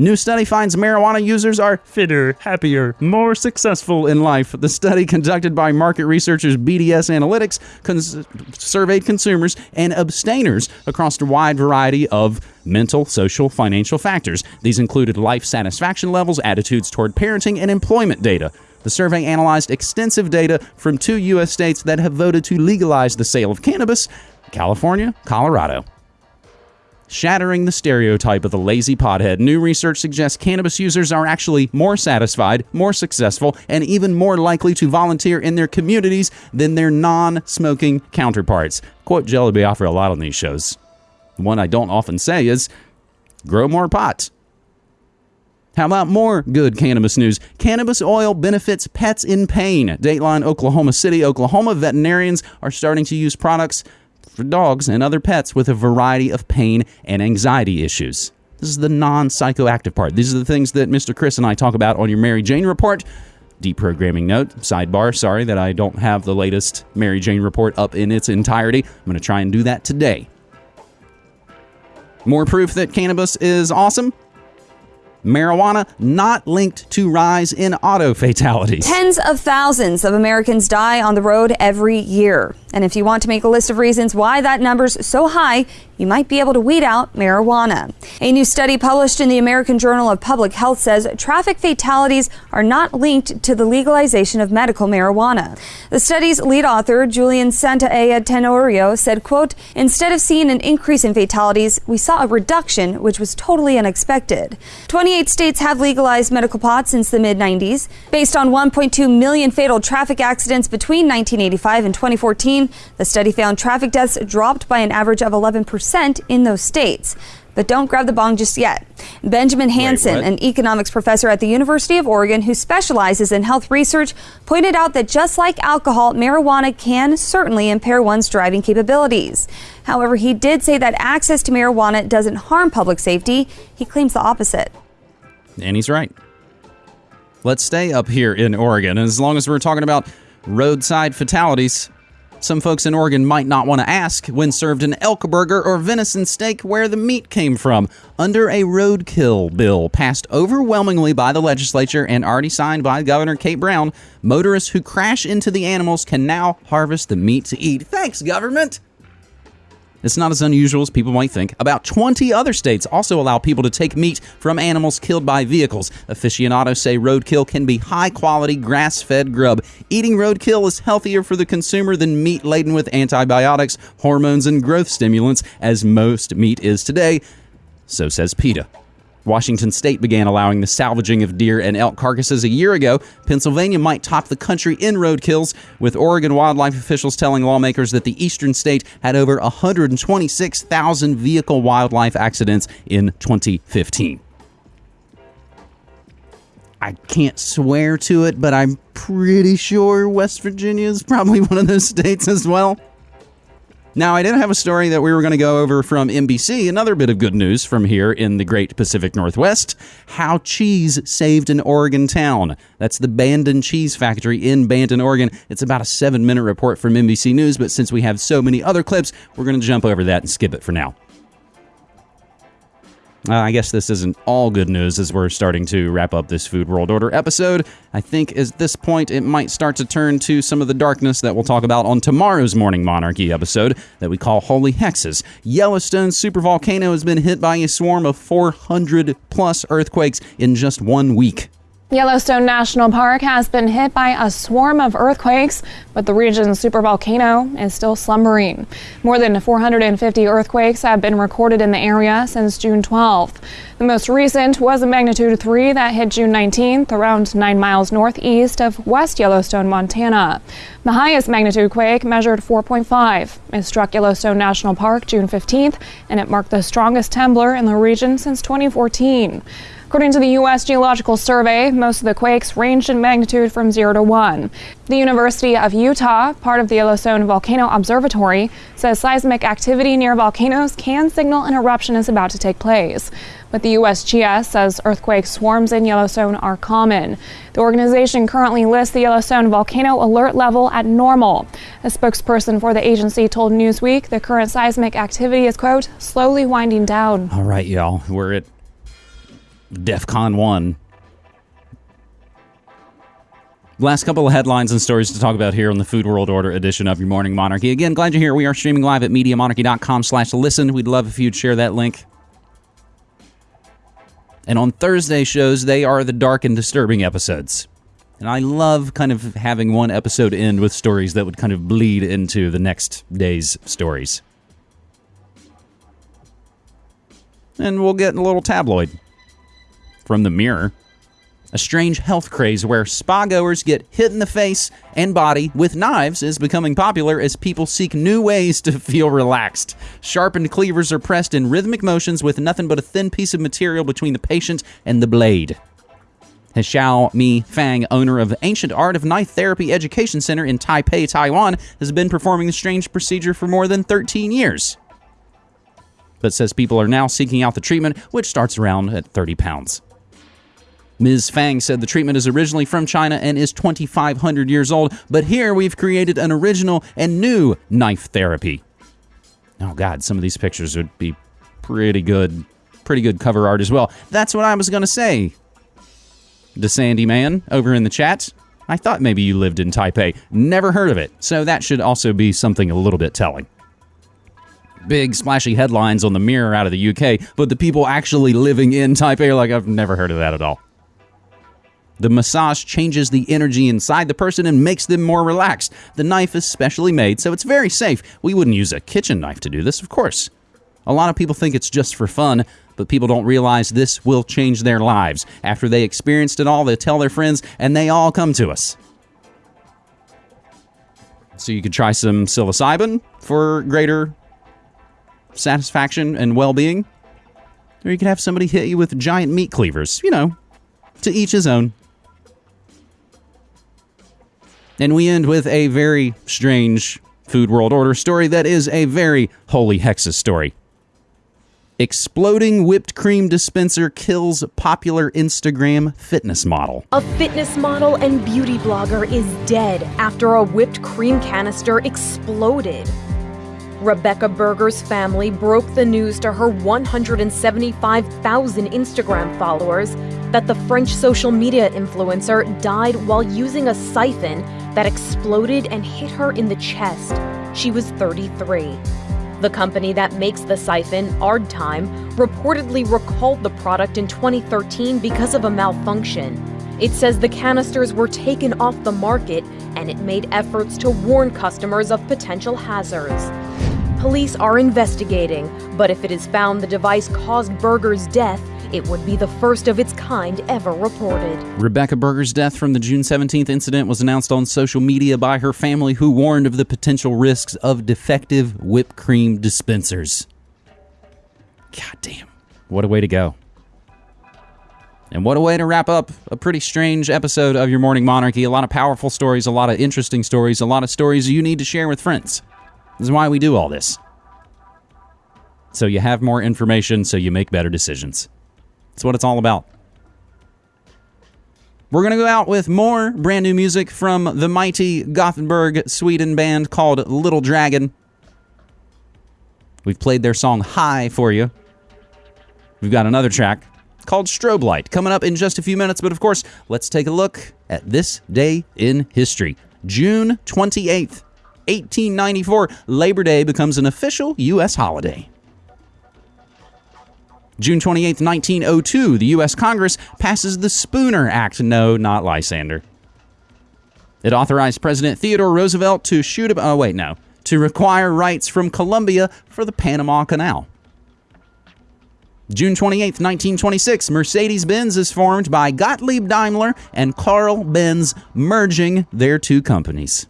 New study finds marijuana users are fitter, happier, more successful in life. The study conducted by market researchers BDS Analytics cons- surveyed consumers and abstainers across a wide variety of mental, social, financial factors. These included life satisfaction levels, attitudes toward parenting, and employment data. The survey analyzed extensive data from two U.S. states that have voted to legalize the sale of cannabis California, Colorado. Shattering the stereotype of the lazy pothead, new research suggests cannabis users are actually more satisfied, more successful, and even more likely to volunteer in their communities than their non smoking counterparts. Quote Jelly Biafra a lot on these shows. One I don't often say is grow more pot. How about more good cannabis news? Cannabis oil benefits pets in pain. Dateline Oklahoma City, Oklahoma veterinarians are starting to use products for dogs and other pets with a variety of pain and anxiety issues. This is the non psychoactive part. These are the things that Mr. Chris and I talk about on your Mary Jane report. Deprogramming note, sidebar, sorry that I don't have the latest Mary Jane report up in its entirety. I'm going to try and do that today. More proof that cannabis is awesome? Marijuana not linked to rise in auto fatalities. Tens of thousands of Americans die on the road every year. And if you want to make a list of reasons why that number's so high, you might be able to weed out marijuana. A new study published in the American Journal of Public Health says traffic fatalities are not linked to the legalization of medical marijuana. The study's lead author, Julian Santaella Tenorio, said, quote, instead of seeing an increase in fatalities, we saw a reduction, which was totally unexpected. 28 states have legalized medical pot since the mid 90s. Based on 1.2 million fatal traffic accidents between 1985 and 2014, the study found traffic deaths dropped by an average of 11% in those states. But don't grab the bong just yet. Benjamin Hansen, what? an economics professor at the University of Oregon who specializes in health research, pointed out that just like alcohol, marijuana can certainly impair one's driving capabilities. However, he did say that access to marijuana doesn't harm public safety. He claims the opposite. And he's right. Let's stay up here in Oregon. And as long as we're talking about roadside fatalities, some folks in Oregon might not want to ask when served an elk burger or venison steak where the meat came from. Under a roadkill bill passed overwhelmingly by the legislature and already signed by Governor Kate Brown, motorists who crash into the animals can now harvest the meat to eat. Thanks, government! It's not as unusual as people might think. About 20 other states also allow people to take meat from animals killed by vehicles. Aficionados say roadkill can be high quality grass fed grub. Eating roadkill is healthier for the consumer than meat laden with antibiotics, hormones, and growth stimulants, as most meat is today. So says PETA. Washington state began allowing the salvaging of deer and elk carcasses a year ago. Pennsylvania might top the country in roadkills, with Oregon wildlife officials telling lawmakers that the eastern state had over 126,000 vehicle wildlife accidents in 2015. I can't swear to it, but I'm pretty sure West Virginia is probably one of those states as well. Now, I did have a story that we were going to go over from NBC. Another bit of good news from here in the great Pacific Northwest how cheese saved an Oregon town. That's the Bandon Cheese Factory in Bandon, Oregon. It's about a seven minute report from NBC News, but since we have so many other clips, we're going to jump over that and skip it for now. Uh, I guess this isn't all good news as we're starting to wrap up this Food World Order episode. I think at this point it might start to turn to some of the darkness that we'll talk about on tomorrow's Morning Monarchy episode that we call Holy Hexes. Yellowstone supervolcano has been hit by a swarm of 400 plus earthquakes in just one week. Yellowstone National Park has been hit by a swarm of earthquakes, but the region's supervolcano is still slumbering. More than 450 earthquakes have been recorded in the area since June 12th. The most recent was a magnitude 3 that hit June 19th, around 9 miles northeast of West Yellowstone, Montana. The highest magnitude quake, measured 4.5, it struck Yellowstone National Park June 15th, and it marked the strongest trembler in the region since 2014. According to the U.S. Geological Survey, most of the quakes ranged in magnitude from 0 to 1. The University of Utah, part of the Yellowstone Volcano Observatory, says seismic activity near volcanoes can signal an eruption is about to take place. But the USGS says earthquake swarms in Yellowstone are common. The organization currently lists the Yellowstone volcano alert level at normal. A spokesperson for the agency told Newsweek the current seismic activity is, quote, slowly winding down. All right, y'all, we're at DEFCON 1. Last couple of headlines and stories to talk about here on the Food World Order edition of Your Morning Monarchy. Again, glad you're here. We are streaming live at MediaMonarchy.com slash listen. We'd love if you'd share that link. And on Thursday shows, they are the dark and disturbing episodes. And I love kind of having one episode end with stories that would kind of bleed into the next day's stories. And we'll get a little tabloid from the mirror. A strange health craze where spa goers get hit in the face and body with knives is becoming popular as people seek new ways to feel relaxed. Sharpened cleavers are pressed in rhythmic motions with nothing but a thin piece of material between the patient and the blade. Xiao Mi Fang, owner of Ancient Art of Knife Therapy Education Center in Taipei, Taiwan, has been performing the strange procedure for more than 13 years. But says people are now seeking out the treatment, which starts around at 30 pounds. Ms. Fang said the treatment is originally from China and is 2,500 years old, but here we've created an original and new knife therapy. Oh, God, some of these pictures would be pretty good Pretty good cover art as well. That's what I was going to say. The Sandy Man over in the chat. I thought maybe you lived in Taipei. Never heard of it. So that should also be something a little bit telling. Big splashy headlines on the mirror out of the UK, but the people actually living in Taipei are like, I've never heard of that at all. The massage changes the energy inside the person and makes them more relaxed. The knife is specially made, so it's very safe. We wouldn't use a kitchen knife to do this, of course. A lot of people think it's just for fun, but people don't realize this will change their lives. After they experienced it all, they tell their friends, and they all come to us. So you could try some psilocybin for greater satisfaction and well being. Or you could have somebody hit you with giant meat cleavers. You know, to each his own. And we end with a very strange Food World Order story that is a very holy hexes story. Exploding whipped cream dispenser kills popular Instagram fitness model. A fitness model and beauty blogger is dead after a whipped cream canister exploded. Rebecca Burger's family broke the news to her 175,000 Instagram followers that the French social media influencer died while using a siphon that exploded and hit her in the chest. She was 33. The company that makes the siphon, Ardtime, reportedly recalled the product in 2013 because of a malfunction. It says the canisters were taken off the market and it made efforts to warn customers of potential hazards. Police are investigating, but if it is found the device caused Burger's death, it would be the first of its kind ever reported. Rebecca Burger's death from the June 17th incident was announced on social media by her family, who warned of the potential risks of defective whipped cream dispensers. God damn. What a way to go. And what a way to wrap up a pretty strange episode of Your Morning Monarchy. A lot of powerful stories, a lot of interesting stories, a lot of stories you need to share with friends. This is why we do all this. So you have more information, so you make better decisions. That's what it's all about. We're going to go out with more brand new music from the mighty Gothenburg, Sweden band called Little Dragon. We've played their song High for you. We've got another track called Strobe Light coming up in just a few minutes, but of course, let's take a look at this day in history. June 28th, 1894, Labor Day becomes an official U.S. holiday. June 28, 1902, the U.S. Congress passes the Spooner Act. No, not Lysander. It authorized President Theodore Roosevelt to shoot a. Oh, wait, no. To require rights from Colombia for the Panama Canal. June 28, 1926, Mercedes Benz is formed by Gottlieb Daimler and Carl Benz, merging their two companies.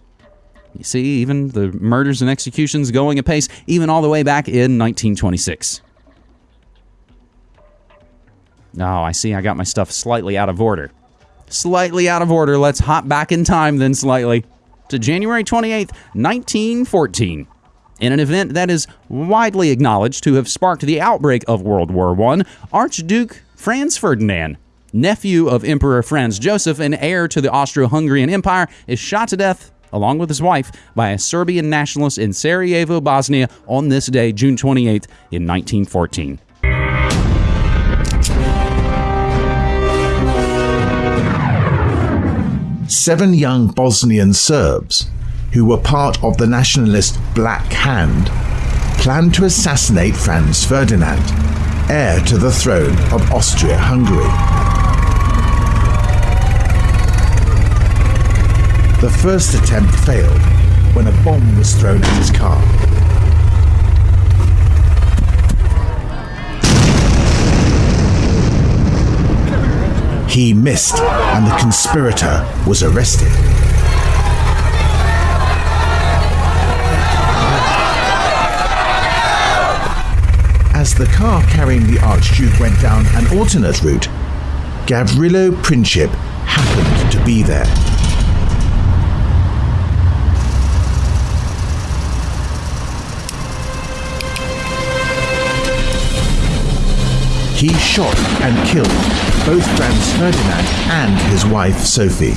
You see, even the murders and executions going apace, even all the way back in 1926. Oh, I see. I got my stuff slightly out of order. Slightly out of order. Let's hop back in time then slightly to January 28th, 1914. In an event that is widely acknowledged to have sparked the outbreak of World War I, Archduke Franz Ferdinand, nephew of Emperor Franz Joseph and heir to the Austro Hungarian Empire, is shot to death along with his wife by a Serbian nationalist in Sarajevo, Bosnia on this day, June 28th, in 1914. Seven young Bosnian Serbs, who were part of the nationalist Black Hand, planned to assassinate Franz Ferdinand, heir to the throne of Austria Hungary. The first attempt failed when a bomb was thrown at his car. He missed, and the conspirator was arrested. As the car carrying the Archduke went down an alternate route, Gavrilo Princip happened to be there. He shot and killed both Franz Ferdinand and his wife Sophie.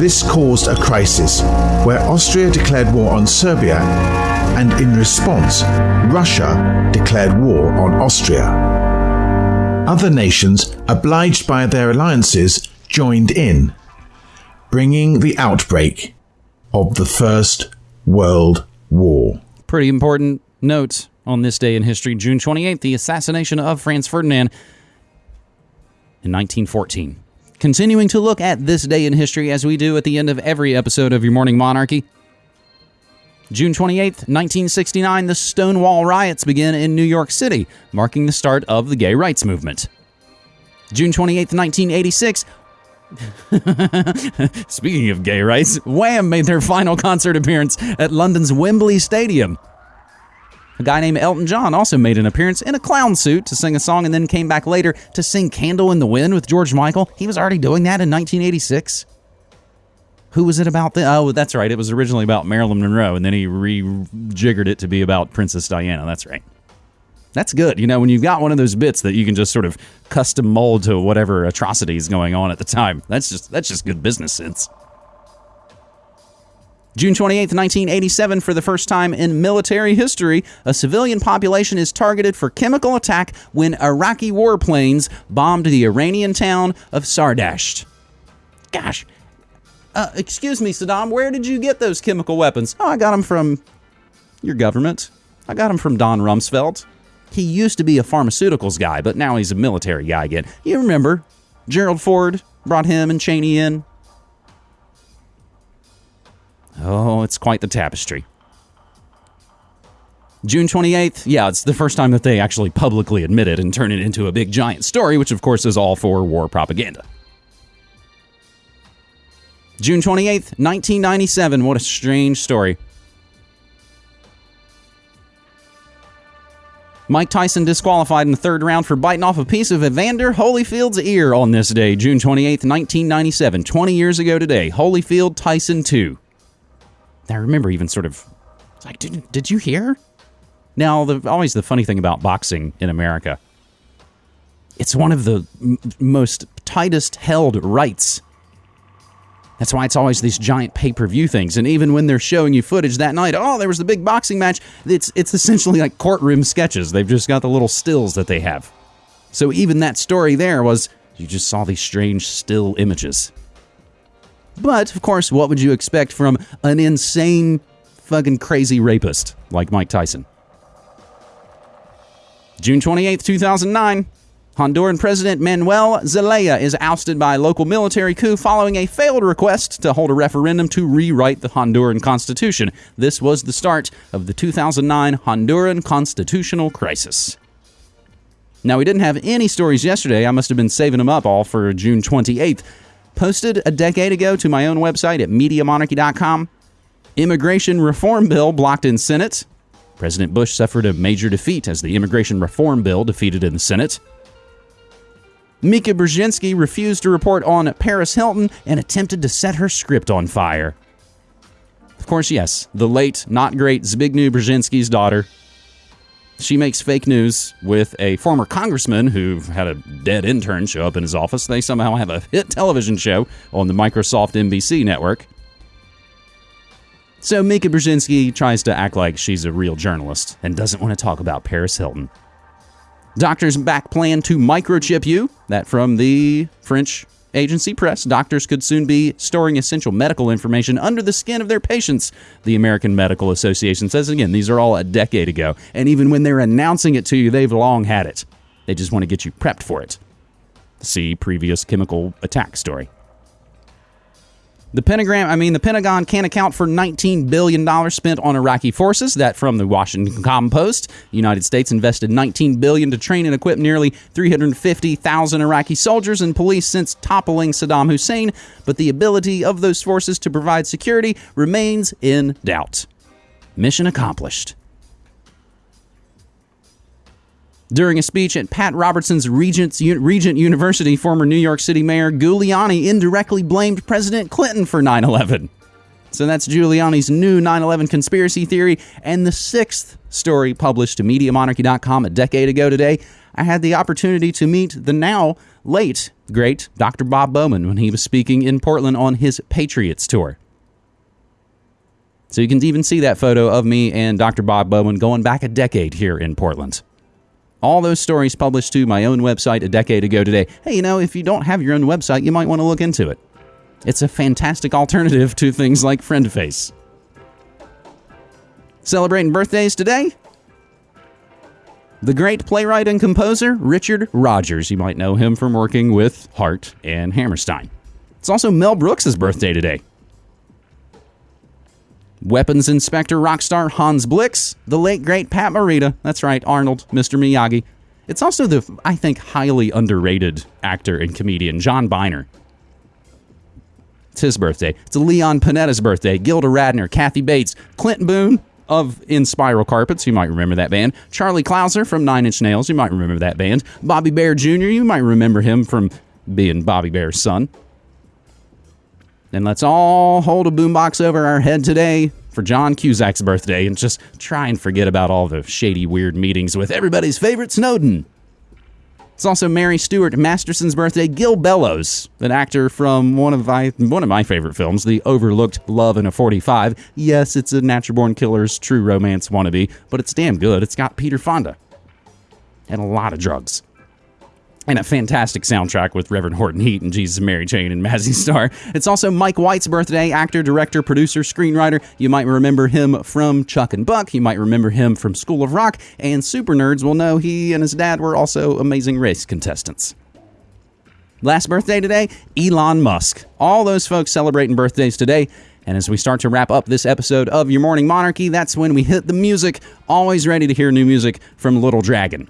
This caused a crisis where Austria declared war on Serbia and in response, Russia declared war on Austria. Other nations, obliged by their alliances, joined in, bringing the outbreak of the First World War. Pretty important note on this day in history, June 28th, the assassination of Franz Ferdinand in 1914. Continuing to look at this day in history as we do at the end of every episode of Your Morning Monarchy. June 28th, 1969, the Stonewall riots begin in New York City, marking the start of the gay rights movement. June 28th, 1986, *laughs* Speaking of gay rights, Wham made their final concert appearance at London's Wembley Stadium. A guy named Elton John also made an appearance in a clown suit to sing a song and then came back later to sing Candle in the Wind with George Michael. He was already doing that in 1986. Who was it about? The, oh, that's right. It was originally about Marilyn Monroe, and then he rejiggered it to be about Princess Diana. That's right. That's good. You know, when you've got one of those bits that you can just sort of custom mold to whatever atrocity is going on at the time. That's just that's just good business sense. June 28, 1987, for the first time in military history, a civilian population is targeted for chemical attack when Iraqi warplanes bombed the Iranian town of Sardasht. Gosh. Uh, excuse me, Saddam, where did you get those chemical weapons? Oh, I got them from your government. I got them from Don Rumsfeld. He used to be a pharmaceuticals guy, but now he's a military guy again. You remember Gerald Ford brought him and Cheney in? Oh, it's quite the tapestry. June 28th, yeah, it's the first time that they actually publicly admit it and turn it into a big giant story, which of course is all for war propaganda. June 28th, 1997, what a strange story. Mike Tyson disqualified in the third round for biting off a piece of Evander Holyfield's ear on this day, June 28th, 1997, 20 years ago today. Holyfield Tyson 2. I remember even sort of like, did, did you hear? Now, the, always the funny thing about boxing in America, it's one of the most tightest held rights. That's why it's always these giant pay-per-view things. And even when they're showing you footage that night, oh, there was the big boxing match. It's it's essentially like courtroom sketches. They've just got the little stills that they have. So even that story there was you just saw these strange still images. But, of course, what would you expect from an insane, fucking crazy rapist like Mike Tyson? June 28th, 2009. Honduran President Manuel Zelaya is ousted by a local military coup following a failed request to hold a referendum to rewrite the Honduran constitution. This was the start of the 2009 Honduran constitutional crisis. Now, we didn't have any stories yesterday. I must have been saving them up all for June 28th posted a decade ago to my own website at MediaMonarchy.com. Immigration reform bill blocked in Senate. President Bush suffered a major defeat as the immigration reform bill defeated in the Senate. Mika Brzezinski refused to report on Paris Hilton and attempted to set her script on fire. Of course, yes, the late, not great Zbigniew Brzezinski's daughter she makes fake news with a former congressman who had a dead intern show up in his office. They somehow have a hit television show on the Microsoft NBC network. So Mika Brzezinski tries to act like she's a real journalist and doesn't want to talk about Paris Hilton. Doctors back plan to microchip you. That from the French agency press, doctors could soon be storing essential medical information under the skin of their patients, the American Medical Association says. Again, these are all a decade ago. And even when they're announcing it to you, they've long had it. They just want to get you prepped for it. See previous chemical attack story. The Pentagon, I mean, the Pentagon can't account for $19 billion spent on Iraqi forces. That from the Washington Compost. The United States invested 19 billion to train and equip nearly 350,000 Iraqi soldiers and police since toppling Saddam Hussein, but the ability of those forces to provide security remains in doubt. Mission accomplished. During a speech at Pat Robertson's Regent, Regent University, former New York City Mayor Giuliani indirectly blamed President Clinton for 9 11. So that's Giuliani's new 9 11 conspiracy theory. And the sixth story published to MediaMonarchy.com a decade ago today, I had the opportunity to meet the now late, great Dr. Bob Bowman when he was speaking in Portland on his Patriots tour. So you can even see that photo of me and Dr. Bob Bowman going back a decade here in Portland. All those stories published to my own website a decade ago today. Hey, you know, if you don't have your own website, you might want to look into it. It's a fantastic alternative to things like FriendFace. Celebrating birthdays today? The great playwright and composer Richard Rodgers. You might know him from working with Hart and Hammerstein. It's also Mel Brooks' birthday today. Weapons Inspector rock star Hans Blix, the late great Pat Morita. That's right, Arnold, Mr. Miyagi. It's also the, I think, highly underrated actor and comedian John Byner. It's his birthday. It's Leon Panetta's birthday. Gilda Radner, Kathy Bates, Clint Boon of Inspiral Carpets. You might remember that band. Charlie Clouser from Nine Inch Nails. You might remember that band. Bobby Bare Jr. You might remember him from being Bobby Bare's son. And let's all hold a boombox over our head today for John Cusack's birthday and just try and forget about all the shady, weird meetings with everybody's favorite Snowden. It's also Mary Stuart Masterson's birthday. Gil Bellows, an actor from one of my one of my favorite films, The Overlooked Love in a 45. Yes, it's a Natural Born Killers true romance wannabe, but it's damn good. It's got Peter Fonda and a lot of drugs and a fantastic soundtrack with Reverend Horton Heat and Jesus and Mary Chain and Mazzy *laughs* Star. It's also Mike White's birthday, actor, director, producer, screenwriter. You might remember him from Chuck and Buck. You might remember him from School of Rock. And super nerds will know he and his dad were also amazing race contestants. Last birthday today, Elon Musk. All those folks celebrating birthdays today. And as we start to wrap up this episode of Your Morning Monarchy, that's when we hit the music. Always ready to hear new music from Little Dragon.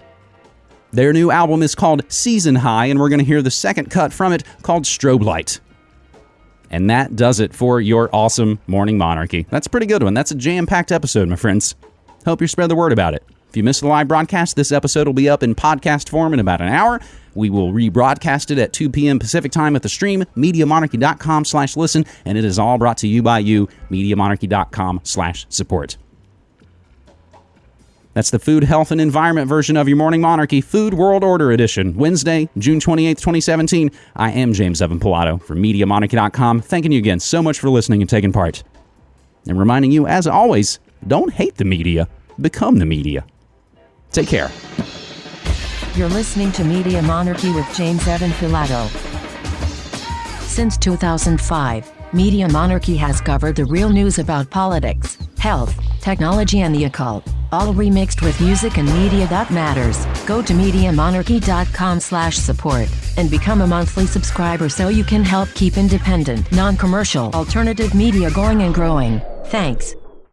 Their new album is called Season High, and we're going to hear the second cut from it called Strobe Light. And that does it for your awesome morning monarchy. That's a pretty good one. That's a jam packed episode, my friends. Hope you spread the word about it. If you missed the live broadcast, this episode will be up in podcast form in about an hour. We will rebroadcast it at 2 p.m. Pacific time at the stream, MediaMonarchy.com slash listen, and it is all brought to you by you, MediaMonarchy.com slash support. That's the Food, Health, and Environment version of your Morning Monarchy Food World Order Edition, Wednesday, June 28th, 2017. I am James Evan Pilato from MediaMonarchy.com, thanking you again so much for listening and taking part. And reminding you, as always, don't hate the media, become the media. Take care. You're listening to Media Monarchy with James Evan Pilato. Since 2005, Media Monarchy has covered the real news about politics, health, technology, and the occult, all remixed with music and media that matters. Go to MediaMonarchy.com slash support and become a monthly subscriber so you can help keep independent, non-commercial, alternative media going and growing. Thanks.